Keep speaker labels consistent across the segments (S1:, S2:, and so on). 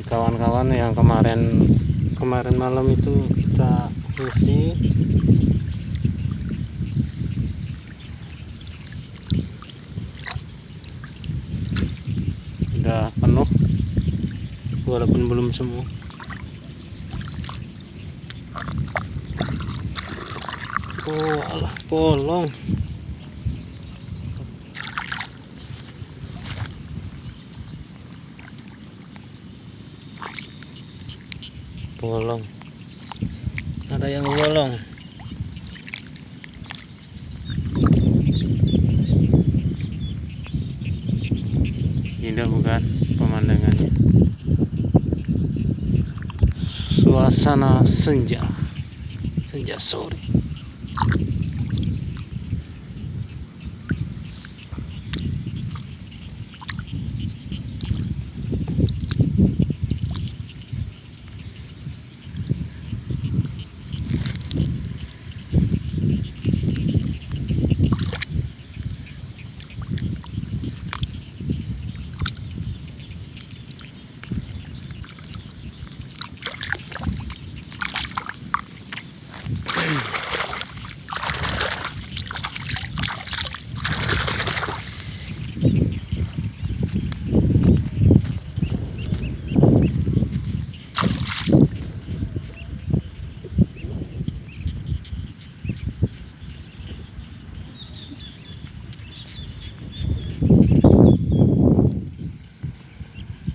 S1: dari kawan-kawan yang kemarin kemarin malam itu kita isi udah penuh walaupun belum semua oh alah bolong. Bolong. Ada yang bolong. Indah bukan pemandangannya. Suasana senja. Senja sore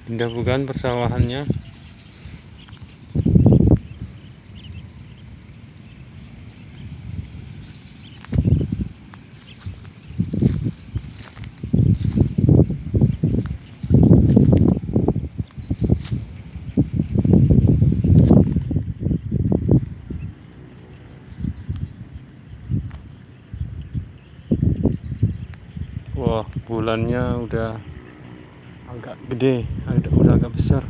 S1: indah bukan persawahannya. Wah, bulannya udah agak gede, agak udah agak besar.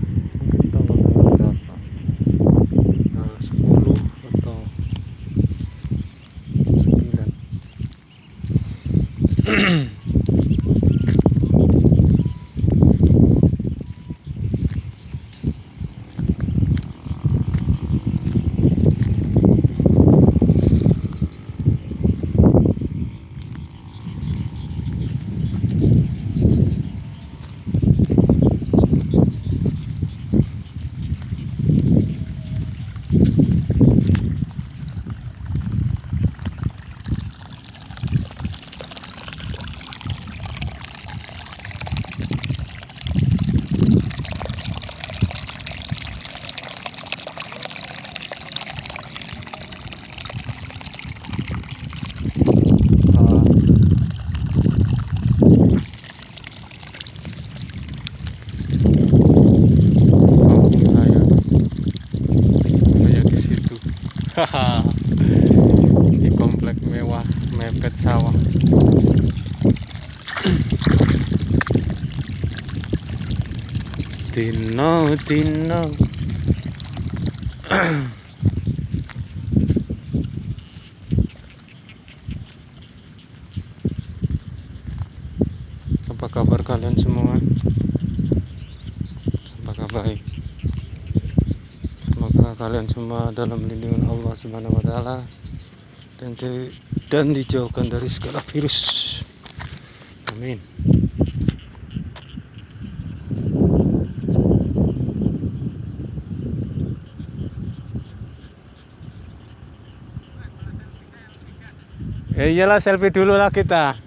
S1: Di komplek mewah mepet sawah. Tino, Tino. Apa kabar kalian semua? Kalian semua dalam lindungan Allah Subhanahu wa taala dan di- dan dijauhkan dari segala virus. Amin. Ya iyalah selfie dulu lah kita.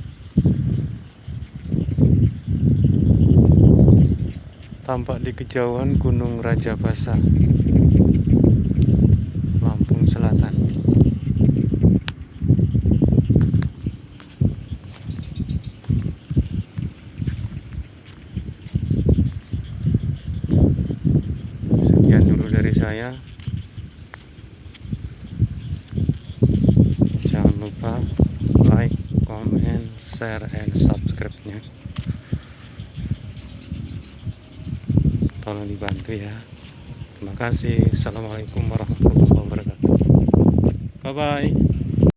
S1: Tampak di kejauhan Gunung Rajabasa, Lampung share, and subscribe-nya. Tolong dibantu ya. Terima kasih. Assalamualaikum warahmatullahi wabarakatuh. Bye bye.